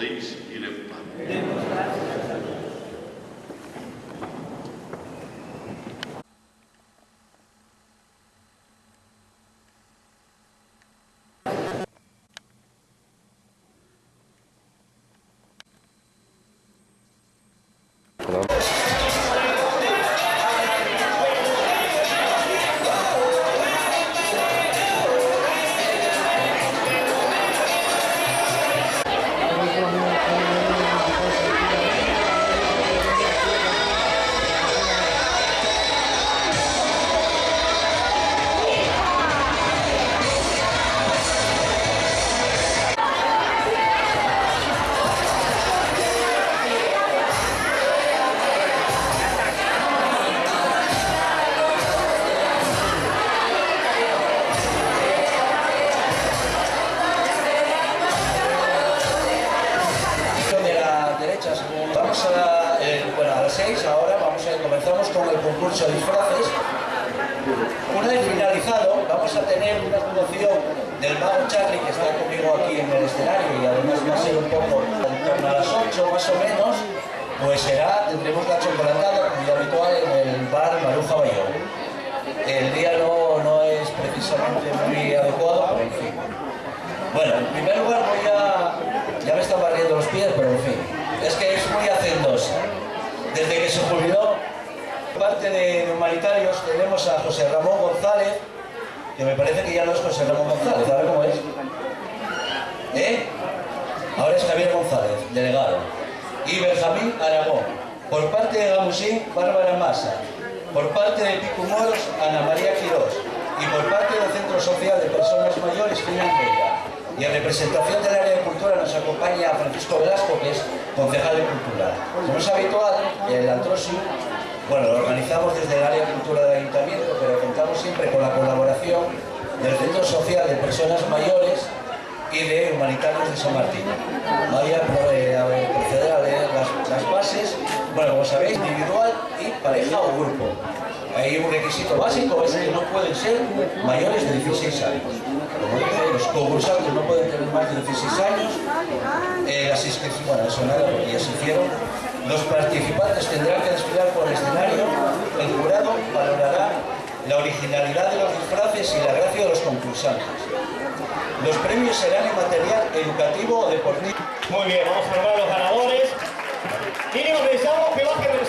podéis ir en paz. Concurso de disfraces. Una vez finalizado, vamos a tener una actuación del mago Charlie que está conmigo aquí en el escenario y además va a ser un poco en torno a las 8 más o menos, pues será, tendremos la chocolatada como ya habitual en el bar Maruja Bayón. El día no, no es precisamente muy adecuado, pero en fin. Bueno, en primer lugar voy a... Ya me están barriendo los pies, pero en fin. Es que es muy hacendosa. Desde que se jubiló, parte de humanitarios tenemos a José Ramón González, que me parece que ya no es José Ramón González, ¿sabe cómo es? ¿Eh? Ahora es Javier González, delegado. Y Benjamín Aragón. Por parte de Gamusín, Bárbara Massa. Por parte de Pico Ana María Quirós. Y por parte del Centro Social de Personas Mayores, Fina Almeida. Y en representación del área de cultura nos acompaña Francisco Velasco, que es concejal de cultura. Como es habitual, el Antrosio, bueno, lo organizamos desde el área de cultura del ayuntamiento, pero contamos siempre con la colaboración del Centro Social de Personas Mayores y de Humanitarios de San Martín. Voy a, proceder a leer las, bases, bueno, como sabéis, individual y pareja o grupo. Hay un requisito básico, es que no pueden ser mayores de 16 años. Los concursantes no pueden tener más de 16 años. Eh, las inscripciones, bueno, eso nada, porque ya se hicieron. Los participantes tendrán que desfilar por el escenario. El jurado valorará la originalidad de los disfraces y la gracia de los concursantes. Los premios serán en material educativo o deportivo. Muy bien, vamos a nombrar a los ganadores. Mínimo necesitamos que bajen del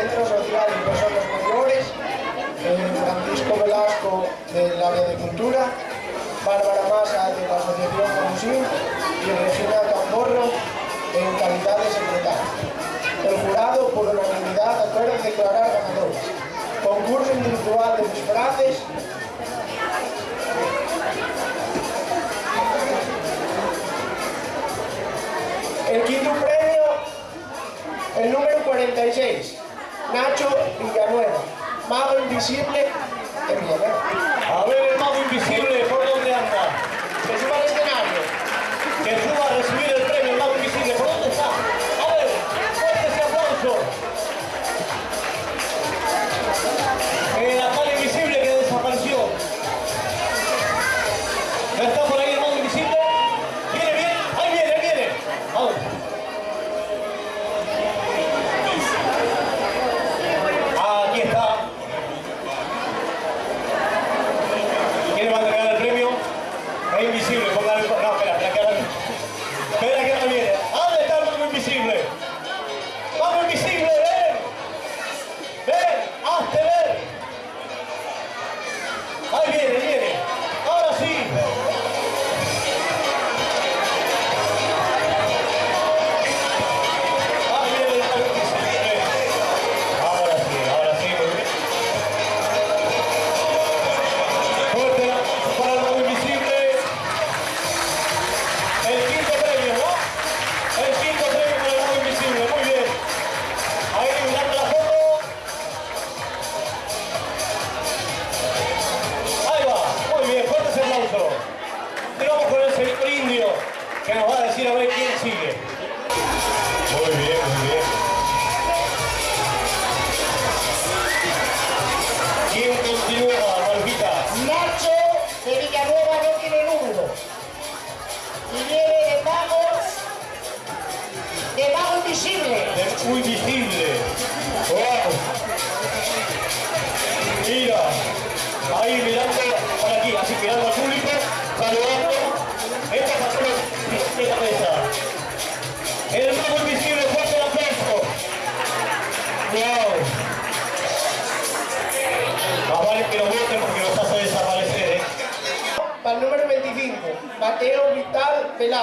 Centro Social y Personas Mayores, Francisco Velasco, del área de cultura, Bárbara Massa de la Asociación Conusín y Regina Camborro en calidad de secretaria. El jurado, por unanimidad, acuerda declarar ganadores. Concurso individual de disfraces. El quinto premio, el número 46, Nacho Villanueva, Mago Invisible de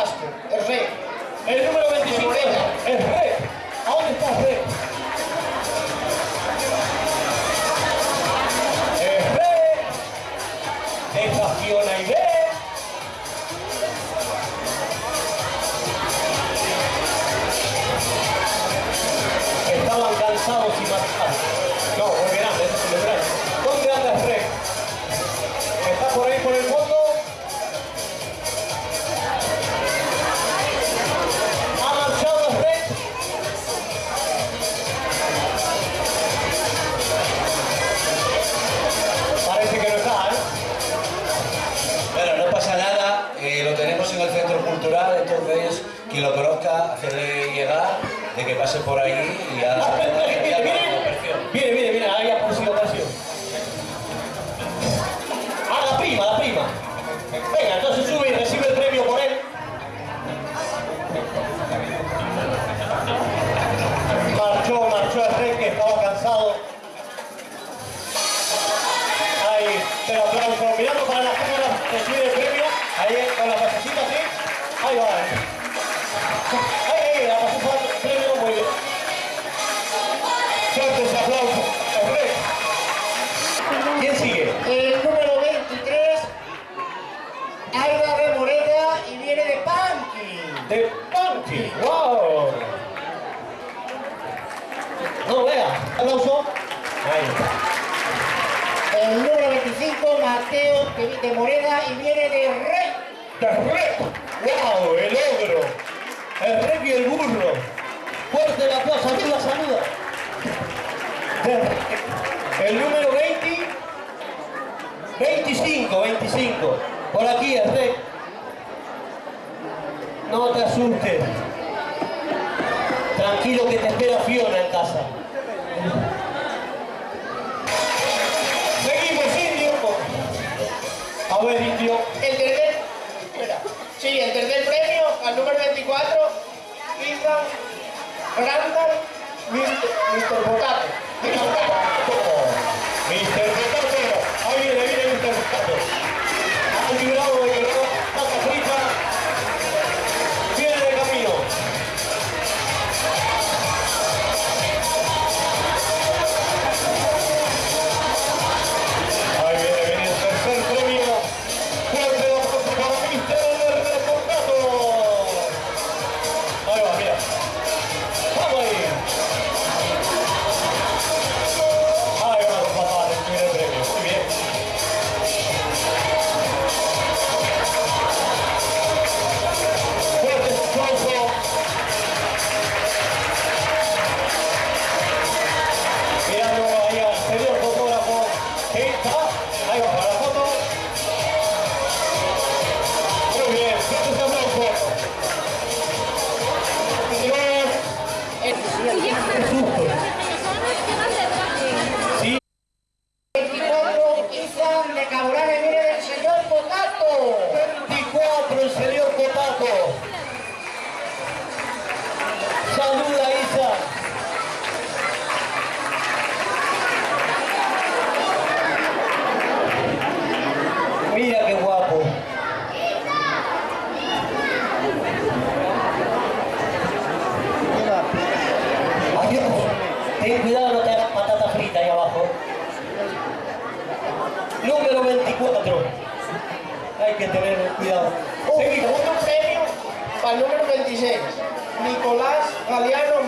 Master, el rey. El pase por ahí y ya... Mire, mire, mire, ahí apareció, apareció. Ah, la prima, la prima. Venga, entonces sube y recibe el premio por él. Marchó, marchó el rey que estaba cansado. Noruega. Aplauso. Ahí. El número 25, Mateo de Morena, y viene de Rey. ¡De Rey! ¡Wow! El ogro. El rey y el burro. Fuerte la plaza, viva saluda. El número 20, 25, 25. Por aquí, el rey. No te asustes. Tranquilo que te espera Fiona en casa. Seguimos, Indio. A ver, Indio. El tercer... Mira. Sí, el tercer premio al número 24, Ethan Randall, Mr. Potato. Mr. Potato.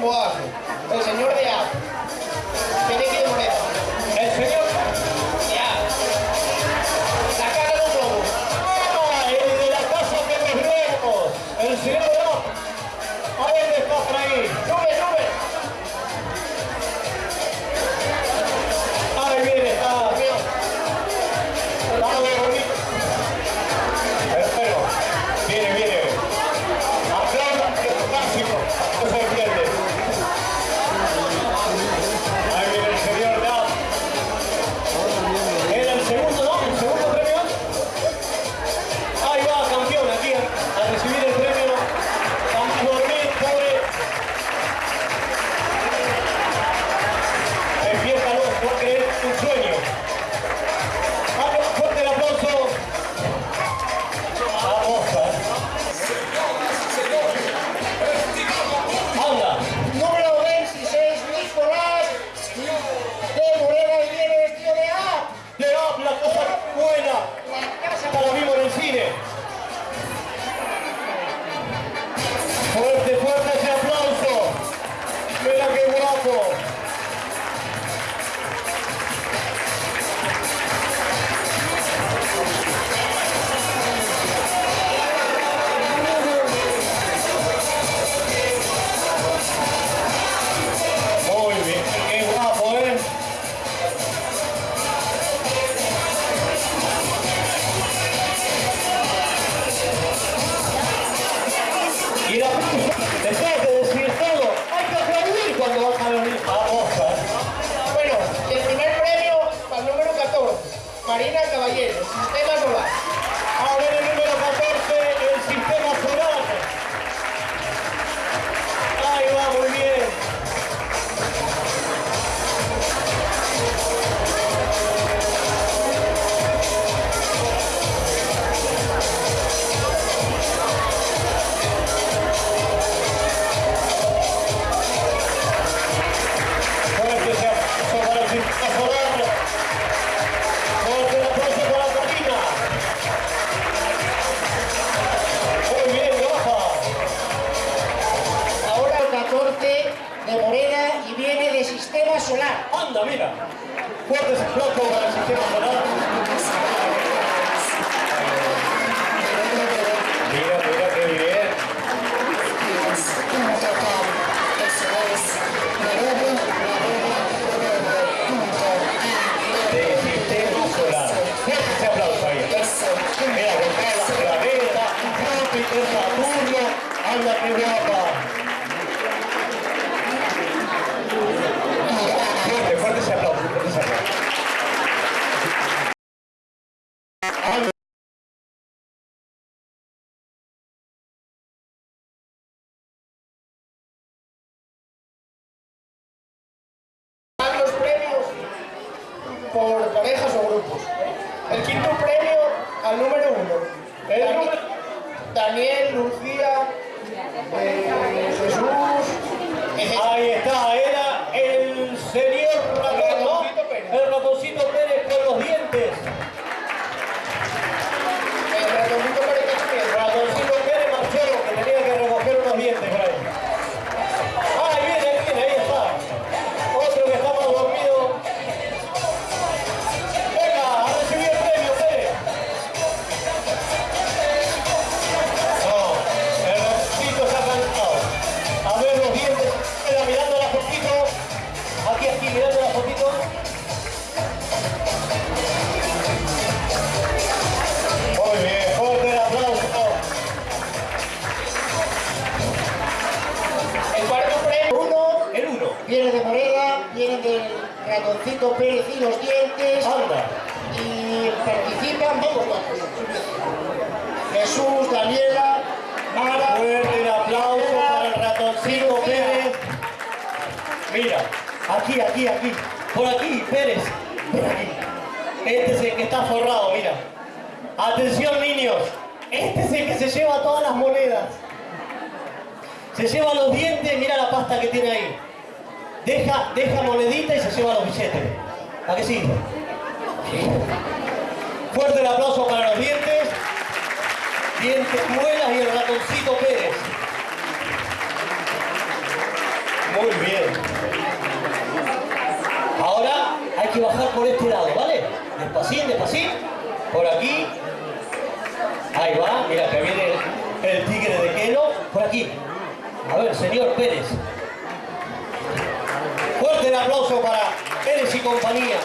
El señor de A. Pereque de Moreno. De Morena y viene de Sistema Solar. Anda, mira. Fuertes aplausos para el sistema solar. Mira, mira qué bien. De sistema solar. Fuerte ese aplauso ahí. Mira, con la planeta, Júpiter, Saturno. Anda, qué guapa. Aquí, aquí, aquí. Por aquí, Pérez. Por aquí. Este es el que está forrado, mira. Atención, niños. Este es el que se lleva todas las monedas. Se lleva los dientes, mira la pasta que tiene ahí. Deja, deja monedita y se lleva los billetes. ¿A qué sí? Fuerte el aplauso para los dientes. Dientes muelas y el ratoncito Pérez. Muy bien. Ahora hay que bajar por este lado, ¿vale? Despacín, despacín. Por aquí. Ahí va, mira que viene el, el tigre de Kelo. Por aquí. A ver, señor Pérez. Fuerte el aplauso para Pérez y compañía.